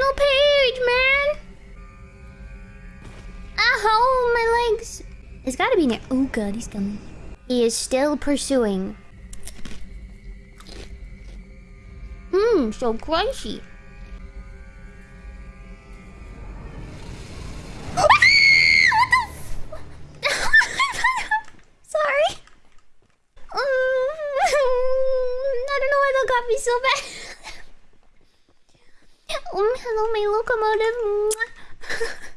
final page, man. Ow, my legs. It's gotta be near. Oh god, he's coming. He is still pursuing. Mmm, so crunchy. Sorry. I don't know why that got me so bad. Hello, my locomotive.